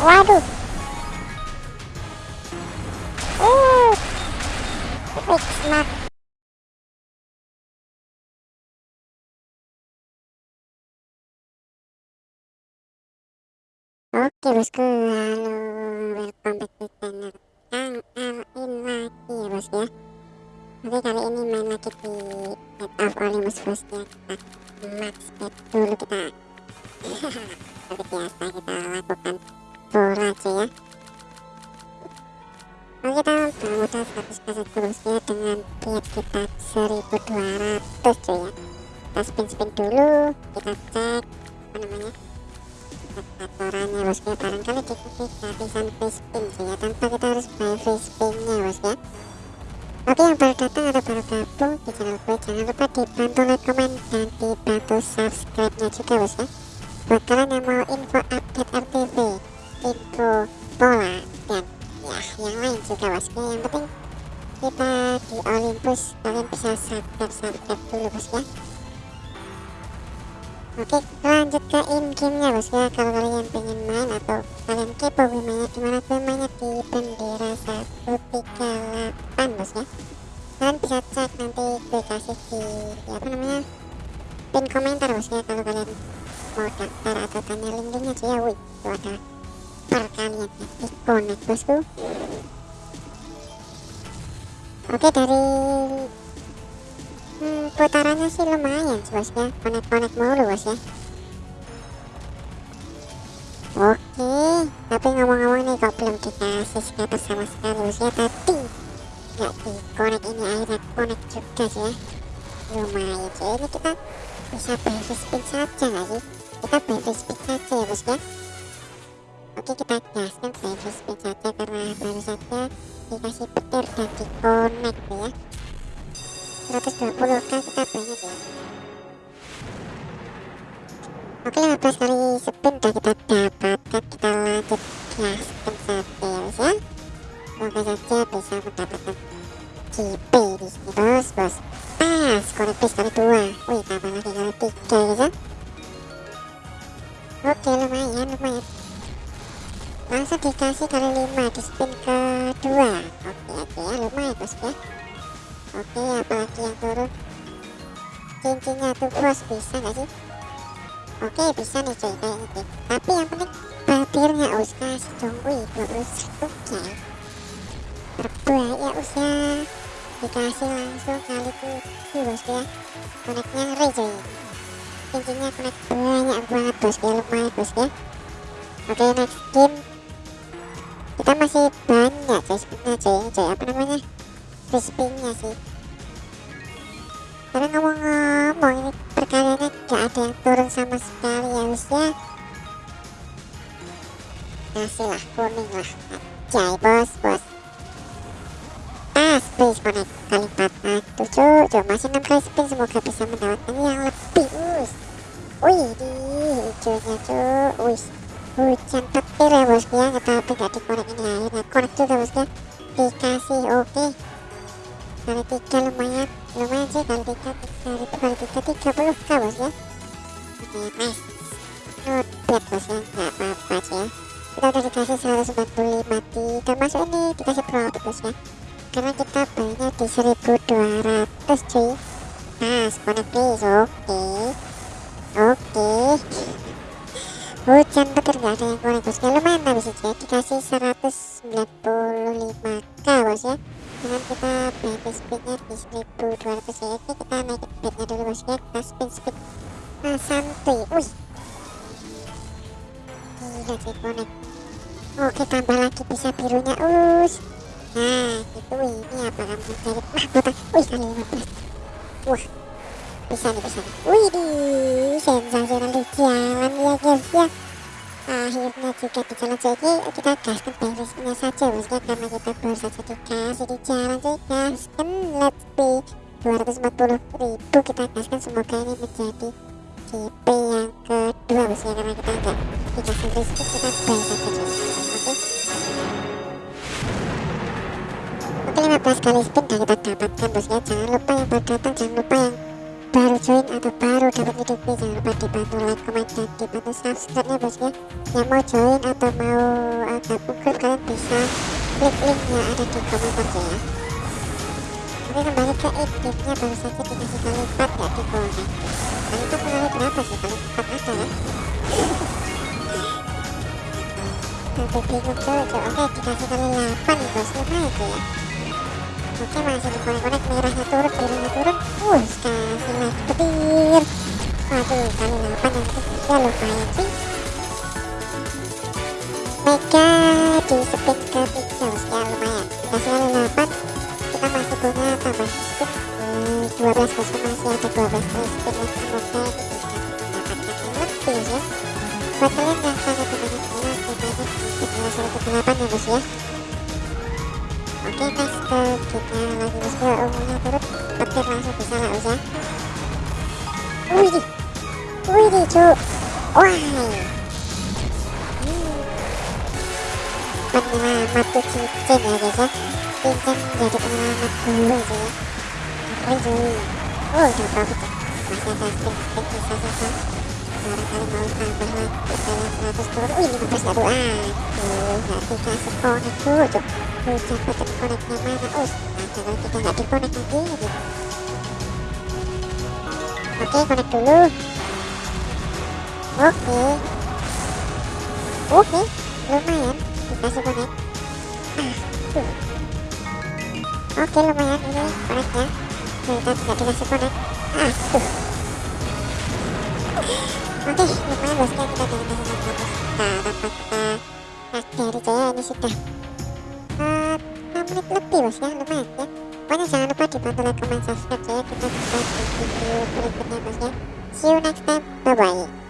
waduh. Uh smart Oke bosku, halo, welcome back to channel. Kang Alin lagi ya bos ya. Oke kali ini main lagi di Dead of Olympus bos ya. Kita max bet dulu kita Seperti biasa kita lakukan full aja ya Oke kita bermodal 100 kaset bos ya Dengan biat kita 1200 cuy ya Kita spin-spin dulu, kita cek apa namanya aturannya bosku ya barangkali kita kehabisan free spin sih ya tanpa kita harus buy free spinnya bosku ya oke yang baru datang atau baru gabung di channel gue. Jangan lupa dibantu like comment dan dibantu subscribe nya juga bosku ya buat kalian yang mau info update RTV info bola dan ya yang lain juga bosku ya yang penting kita di Olympus kalian bisa subscribe subscribe dulu bosku ya. Oke lanjut ke in gamenya bos ya. Kalau kalian pengen main atau kalian kepo gue mainnya di mana gue mainnya di bendera 138 bos ya. Kalian bisa cek nanti gue kasih di apa namanya pin komentar bos ya kalau kalian daftar atau tanya link-linknya cuy. Ya wih itu ada perkalian di connect bosku. Oke dari Hmm, putarannya sih lumayan bos ya. Konek-konek mulu bos ya. Oke tapi ngomong-ngomong nih kok belum dikasih scatter sama sekali bos ya. Tapi nggak di konek ini akhirnya konek juga sih ya. Lumayan sih ini kita bisa baby spin saja nggak sih kita baby spin saja ya bos ya oke kita gaskan baby spin saja karena baru saja dikasih petir dan di connect ya. 120 kan kita banyak ya oke 15 kali spin udah kita dapatkan oke lumayan lumayan. Langsung dikasih kali 5 di spin kedua. Oke oke ya lumayan bos ya. Oke apalagi yang turun? Cincinnya tuh bos bisa gak sih? Oke bisa nih cuy kayak gitu. Tapi yang penting babirnya us. Kasih dong wih 21 ya berbahaya us ya. Dikasih langsung kali tujuh bos ya. Koneknya ngeri cuy cincinnya konek banyak banget bos ya lumayan bos ya. Oke next game. Kita masih banyak cuy sebenarnya cuy. Cuy apa namanya? Crispy-nya sih. Karena ngomong-ngomong ini perkaliannya gak ada yang turun sama sekali ya wis ya. Kasih lah kuning lah. Jai bos bos. Please connect kali 4 7 coba masih 6 kali spin semoga bisa mendapatkan yang lebih wih di hijaunya cuy wih hujan petir ya bosku ya tapi gak di connect ini akhirnya connect juga bosku ya dikasih oke okay kali tiga lumayan lumayan sih kali tiga kali kali tiga tiga puluh k bos ya oke nice not bad bos ya nggak apa-apa sih ya kita udah dikasih 145 di termasuk ini dikasih profit bos ya karena kita belinya di 1200 cuy pas connect please oke okay. Oke. Hujan petir gak ada yang connect bos. Ya lumayan tapi sih ya dikasih 195k bos ya. Dengan kita baby speednya di 1200 ya. Oke kita naik bednya dulu bos ya. Kita spin speed nah santuy wih. Gila sih connect. Oke tambah lagi bisa birunya. Us. Nah itu ini apakah menjadi mahkota wih kali 15 wah bisa nih bisa nih wih di sensasional di jalan ya guys ya. Akhirnya juga di jalan jadi kita gaskan beresnya saja bos ya karena kita baru saja dikasih di jalan jadi gaskan let's be 240 ribu kita gaskan semoga ini menjadi GP yang kedua bos ya karena kita enggak dikasih rezeki kita buy saja oke. Oke 15 kali spin dan kita dapatkan bos ya jangan lupa yang baru datang jangan lupa yang baru join atau baru dapat video ini jangan lupa dibantu like, comment, dan dibantu subscribe ya. Bosnya yang mau join atau mau uh, gabung grup kalian bisa klik linknya ada di komentar ya. Oke kembali ke editnya baru saja dikasih kali 4 ya di connect kali 4 kali berapa sih? Kali 4 ada ya? Tapi bingung cuy oke dikasih kali 8 nih bos lumayan tuh ya. Oke masih di konek-konek merahnya turun birunya turun ya lumayan sih mega di spin ke 3 bos ya lumayan kali 8 kita masih punya tambah spin hmm, 12 bos masih ada 12 kali spin yang semoga bisa mendapatkan yang lebih ya buat kalian yang sangat banyak bilang temanya di 108 ya bos ya oke next ke kita lagi bos ya umumnya turut petir langsung bisa lah bos ya wih wih cu wah penyelamat tuh cincin ya guys cincin jadi penyelamat dulu sih wih cuy udah profit masih ada spin spin sisa sisa barangkali mau tambah lagi kalian 100 turun wih 15 aduh aduh gak dikasih connect dulu cuk hujan petir connectnya mana us kalau kita gak di connect lagi oke connect dulu oke. Oke lumayan. Dikasih connect ah oke lumayan. Ini connectnya kita tidak dikasih connect ah oke lumayan bosnya kita jangan kasih lagi bos nah kita nah dari jaya ini sudah. Uh, 6 menit lebih bos ya. Lumayan ya. Pokoknya jangan lupa dibantu like comment subscribe ya. Kita ya. See you next time. Bye bye